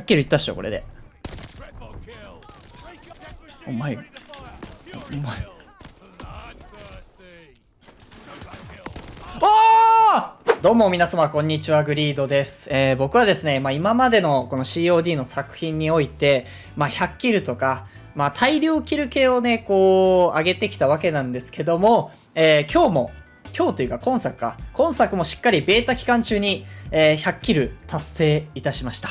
100キルいったっしょこれで。お前。お前。どうも皆様こんにちはグリードです、えー僕はですね、まあ、今までのこの COD の作品において、まあ、100キルとか、まあ、大量キル系をねこう上げてきたわけなんですけども、えー今日も今日というか今作か。今作もしっかりベータ期間中に、えー100キル達成いたしました、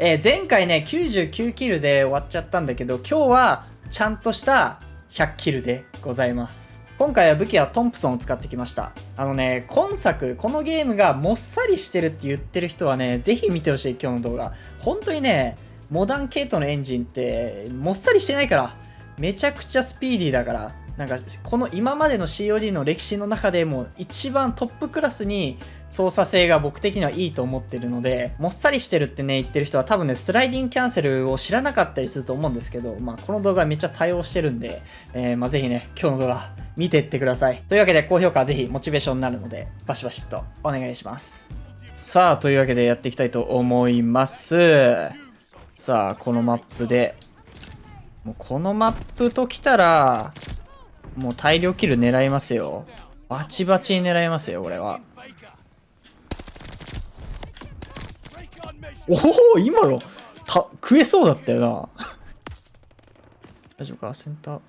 えー前回ね99キルで終わっちゃったんだけど今日はちゃんとした100キルでございます。今回は武器はトンプソンを使ってきました。あのね今作このゲームがもっさりしてるって言ってる人はねぜひ見てほしい今日の動画。本当にねモダン系統のエンジンってもっさりしてないからめちゃくちゃスピーディーだからなんかこの今までの COD の歴史の中でも一番トップクラスに操作性が僕的にはいいと思ってるのでもっさりしてるってね言ってる人は多分ねスライディングキャンセルを知らなかったりすると思うんですけど、まあ、この動画めっちゃ対応してるんで、えーまあ、ぜひね今日の動画見てってください。というわけで高評価はぜひモチベーションになるのでバシバシっとお願いします。さあというわけでやっていきたいと思います。さあこのマップでもうこのマップときたらもう大量キル狙いますよ。バチバチに狙いますよこれは。おお今のた食えそうだったよな。大丈夫か？センター。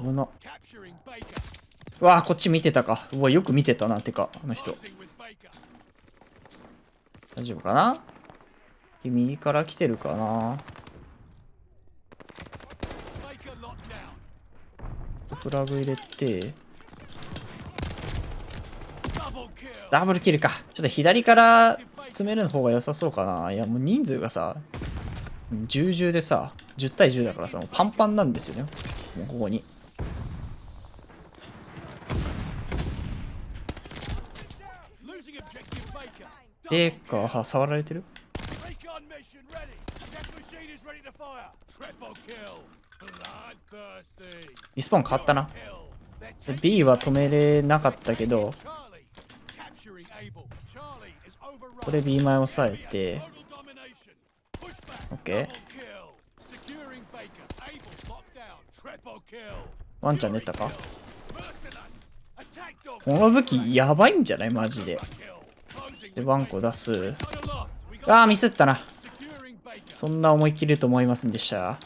危な。うわあこっち見てたか。うわよく見てたなてかあの人。大丈夫かな？右から来てるかな？フラグ入れて。ダブルキルか。ちょっと左から詰める方が良さそうかな。いやもう人数がさ1010でさ10対10だからさもうパンパンなんですよね。もうここに。えーかは触られてる Recon mission ready. Death machine is ready to fire. Triple kill. Bloodthirsty. リスポン変わったな。B は止めれなかったけど、これ B 前押さえて、OK。ワンチャン出たか？この武器やばいんじゃない？マジで。で、ワンコ出す。ああ、ミスったな。そんな思い切ると思いませんでした？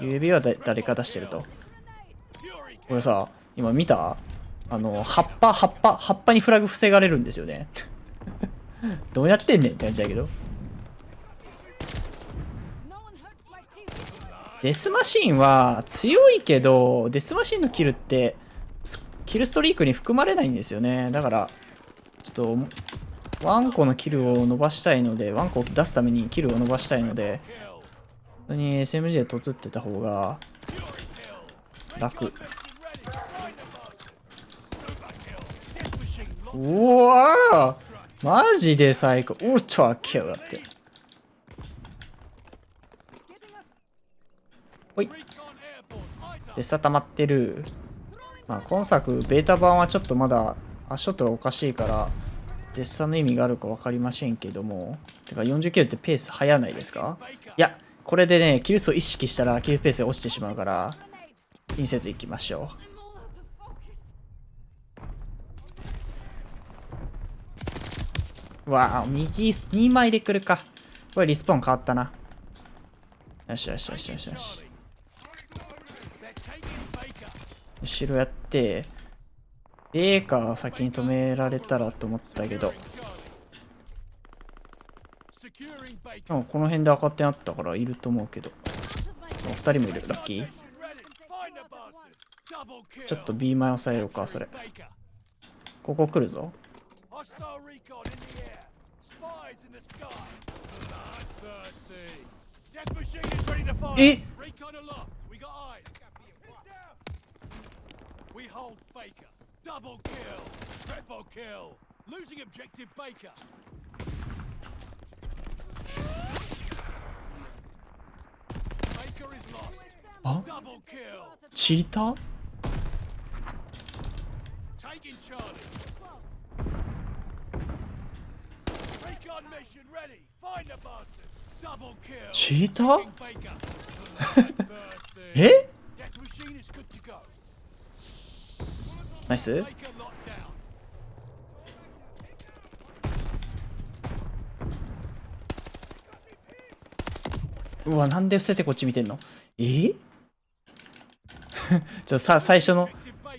指は誰か出してると？Fury これさ今見た？あの葉っぱ葉っぱ葉っぱにフラグ防がれるんですよね。どうやってんねん？って感じだけど。デスマシンは強いけどデスマシンのキルってキルストリークに含まれないんですよね。だからちょっとワンコのキルを伸ばしたいのでワンコを出すためにキルを伸ばしたいので本当に SMG でとつってた方が楽。うわー！マジで最高。ウルトラキルだって。ほい。でさ溜まってる。まあ今作ベータ版はちょっとまだ足音がおかしいからデッサの意味があるか分かりませんけども。てか40キロってペース速ないですか？いやこれでねキル数を意識したらキルペースが落ちてしまうから気にせずいきましょう。わあ右2枚で来るか。これリスポーン変わったな。よしよしよしよしよし。後ろやって A か先に止められたらと思ったけど。でもこの辺で赤点あったからいると思うけど。2人もいる？ラッキー？ちょっと B 前押さえようかそれ。ここ来るぞ。え？っ in the air. Spies in the sky. Bloodthirsty. Death machine is ready to fire. Eh? Recon aloft. We got eyes. We hold Baker. Double kill. Triple kill. Losing objective Baker. Baker is lost. あ Double kill. チーター Take taking Charlie. Close. Recon mission ready. Find the bastards. Double kill. チーター King Baker. Bloodthirsty. え Death machine is good to go. ナイスうわ、なんで伏せてこっち見てんの？え？ちょ、さ、最初の、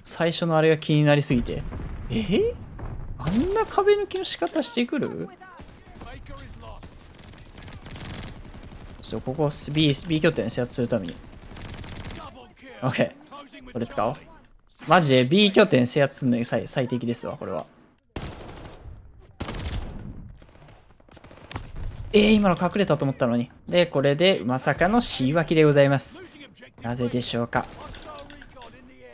最初のあれが気になりすぎて。え？あんな壁抜きの仕方してくる？ちょっとここ B、B 拠点制圧するために。OK。これ使おう。マジで B 拠点制圧するのに最最適ですわこれはえー、今の隠れたと思ったのにでこれでまさかの C 脇でございますなぜでしょうか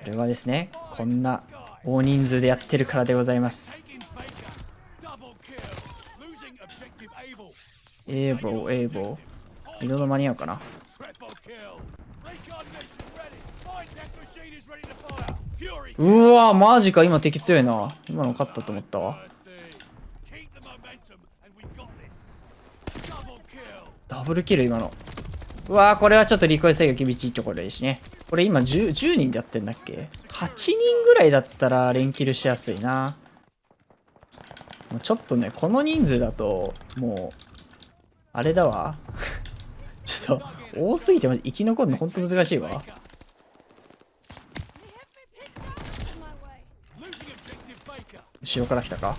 これはですねこんな大人数でやってるからでございます Taking Baker. Double kill. Losing objective Able. エーボーエーボー移動の間に合うかな。うわマジか今敵強いな。今の勝ったと思ったわ。ダブルキル今の。うわーこれはちょっとリコイ制御厳しいところでしね。これ今 10, 10人でやってんだっけ ?8 人ぐらいだったら連キルしやすいな。もうちょっとねこの人数だともうあれだわ。多すぎて生き残るのほんと難しいわ。後ろから来たか。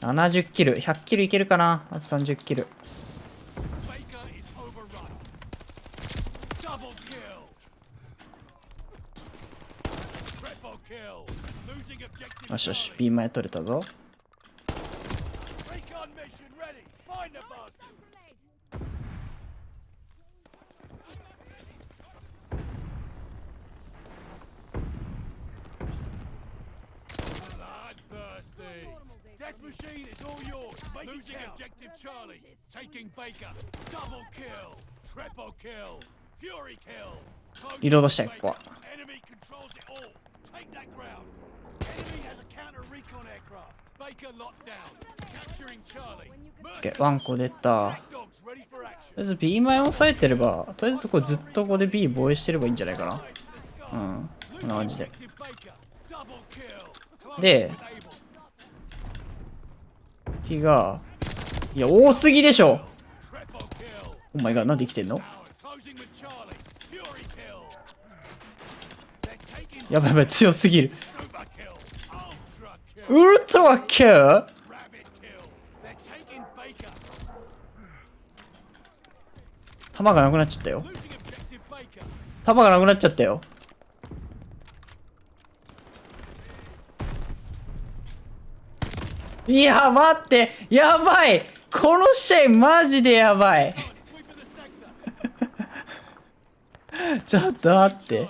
70キル。100キルいけるかな？あと30キル。よしよし。ピン前取れたぞ。Death machine is all yours. Make Losing objective Charlie. Taking Baker. Double kill. Triple kill. Fury kill. リロードしたいここは Enemy controls it all. Take that ground. Enemy has a counter recon aircraft. Baker locked down. Capturing Charlie. ワンコ出たと.りあえず B 前押さえてればとりあえずこれずっとここで B 防衛してればいいんじゃないかなうんこんな感じでで.敵が、いや、多すぎでしょお前が、なんで生きてんの？やばいやばい、強すぎる。ウルトラキュー弾がなくなっちゃったよ。弾がなくなっちゃったよ。いや待って。やばい。この試合マジでやばい。ちょっと待って。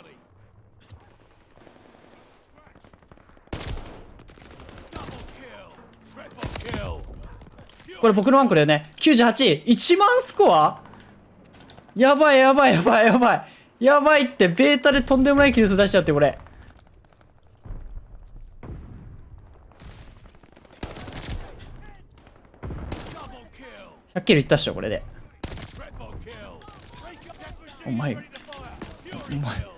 これ僕のワンコだよね。98 1万スコア？やばいやばいやばいやばい。やばいってベータでとんでもないキル数出しちゃってこれ Double kill. はっきり言ったっしょ、これで。お前。お前。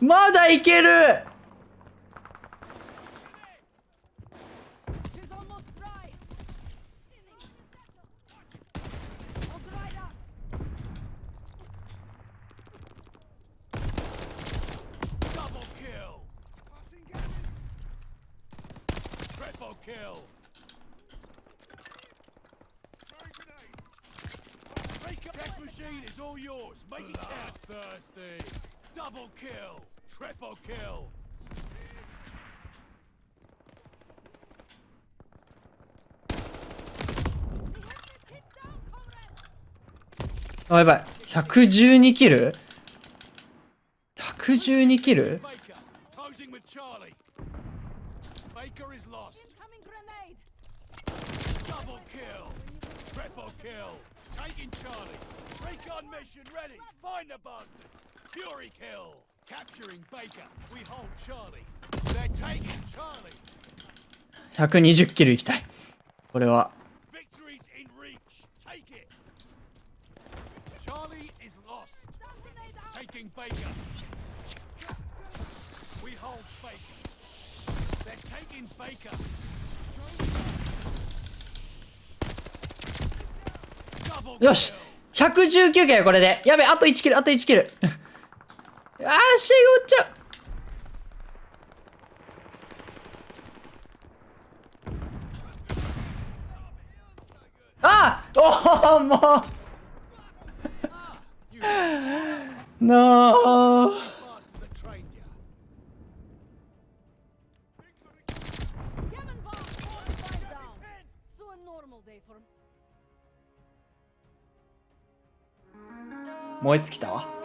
まだいける all yours. Make it count. Thirsty. Double kill. Triple kill. あやばい112キル112キル Taking Charlie. Recon mission ready. Find the bastards. Fury kill. Capturing Baker. We hold Charlie. They're taking Charlie. 120キルいきたい。これは。 Victory's in reach. Take it. Charlie is lost. Stun grenade out! Taking Baker. We hold Baker. They're taking Baker. よし !119 キルこれで。やべ、あと1キル、あと1キル。あー、試合終わっちゃう。あーおおも You う な燃え尽きたわ。